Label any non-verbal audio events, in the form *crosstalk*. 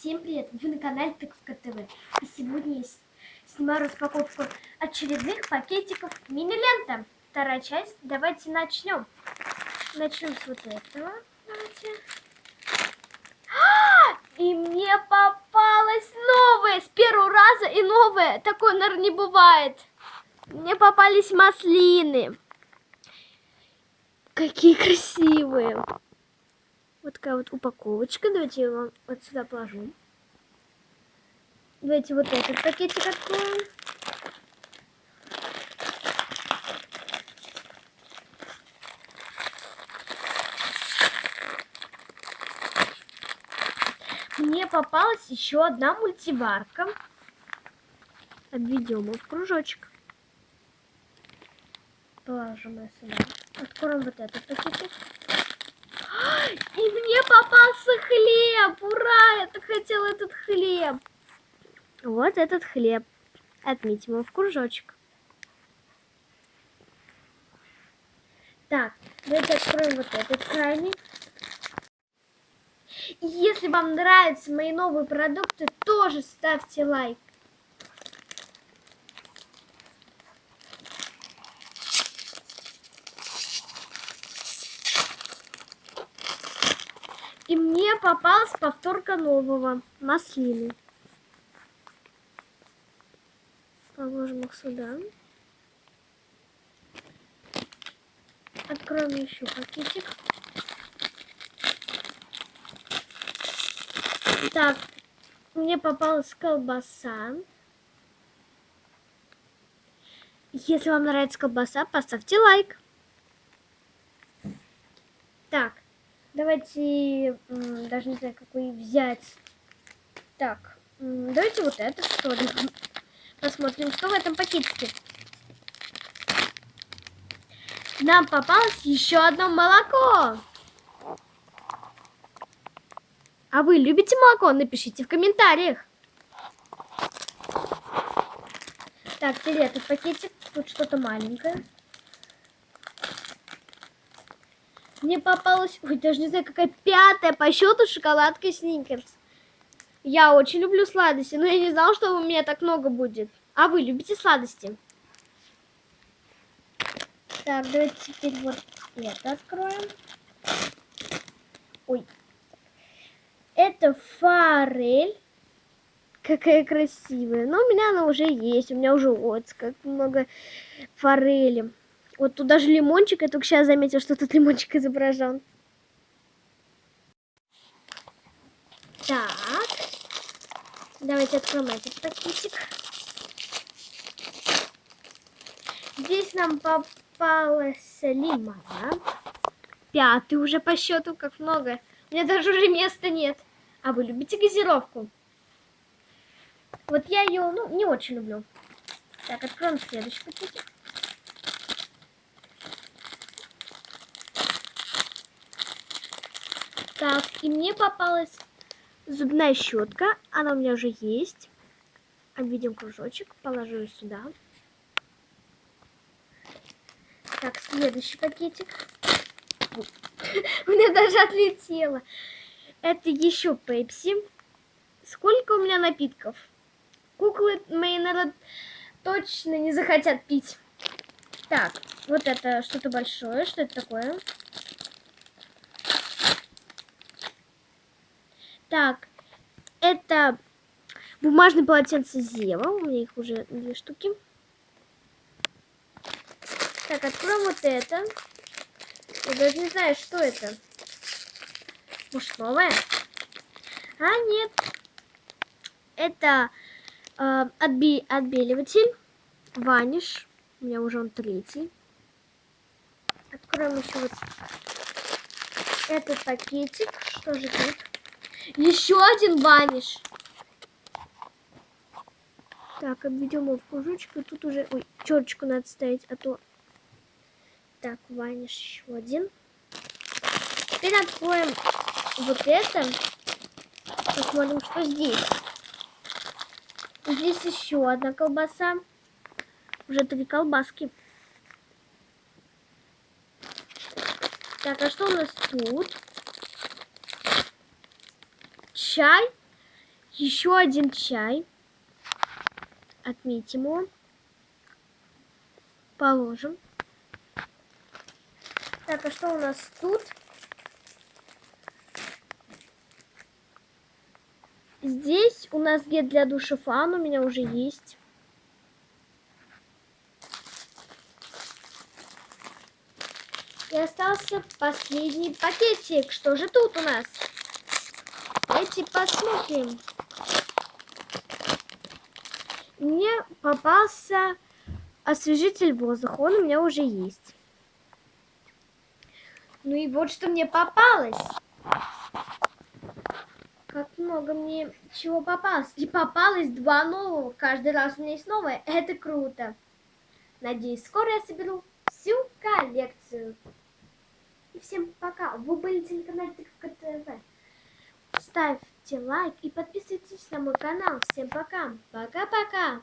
Всем привет! Вы на канале Тыковка ТВ. И сегодня я снимаю распаковку очередных пакетиков мини-лента. Вторая часть. Давайте начнем. Начнем с вот этого. Давайте. А! И мне попалось новое с первого раза и новое. Такое, наверное, не бывает. Мне попались маслины. Какие красивые. Вот такая вот упаковочка. Давайте я вам вот сюда положу. Давайте вот этот пакетик откроем. Мне попалась еще одна мультиварка. Обведем ее в кружочек. Положим ее сюда. Откроем вот этот пакетик. И мне попался хлеб! Ура! Я так хотела этот хлеб. Вот этот хлеб. Отметим его в кружочек. Так, давайте откроем вот этот крайний. Если вам нравятся мои новые продукты, тоже ставьте лайк. И мне попалась повторка нового маслины. Положим их сюда. Откроем еще пакетик. Так, мне попалась колбаса. Если вам нравится колбаса, поставьте лайк. Так, Давайте, даже не знаю, какой взять. Так, давайте вот это что ли. Посмотрим, что в этом пакетике. Нам попалось еще одно молоко. А вы любите молоко? Напишите в комментариях. Так, теперь этот пакетик. Тут что-то маленькое. Мне попалась, ой, даже не знаю, какая пятая по счету шоколадка Сникерс. Я очень люблю сладости, но я не знала, что у меня так много будет. А вы любите сладости? Так, давайте теперь вот это откроем. Ой. Это форель. Какая красивая. Но у меня она уже есть. У меня уже вот как много форели. Вот тут даже лимончик, я только сейчас заметил, что тут *laughs* лимончик изображен. Так. Давайте откроем этот пакетик. Здесь нам попалась лимонад. Пятый уже по счету, как много. У меня даже уже места нет. А вы любите газировку? Вот я ее, ну, не очень люблю. Так, откроем следующий пакетик. Так, и мне попалась зубная щетка. Она у меня уже есть. Обведем кружочек, положу ее сюда. Так, следующий пакетик. У меня даже отлетело. Это еще пепси. Сколько у меня напитков? Куклы мои, наверное, точно не захотят пить. Так, вот это что-то большое. Что это такое? Так, это бумажные полотенца Зева. У меня их уже две штуки. Так, откроем вот это. Я даже не знаю, что это. Может, новое? А, нет. Это э, отби отбеливатель. Ваниш. У меня уже он третий. Откроем еще вот этот пакетик. Что же тут? Еще один ваниш. Так, обведем его в кружочек. И тут уже... Ой, черточку надо ставить, а то... Так, ваниш еще один. Теперь откроем вот это. Посмотрим, что здесь. Здесь еще одна колбаса. Уже три колбаски. Так, а что у нас тут? Чай Еще один чай. Отметим его. Положим. Так, а что у нас тут? Здесь у нас гель для душа фан у меня уже есть. И остался последний пакетик. Что же тут у нас? Давайте посмотрим. Мне попался освежитель воздуха. Он у меня уже есть. Ну и вот что мне попалось. Как много мне чего попалось. И попалось два нового. Каждый раз у меня есть новое. Это круто. Надеюсь, скоро я соберу всю коллекцию. И всем пока. Вы были на телеканале ТК ТВ. Ставьте лайк и подписывайтесь на мой канал. Всем пока. Пока-пока.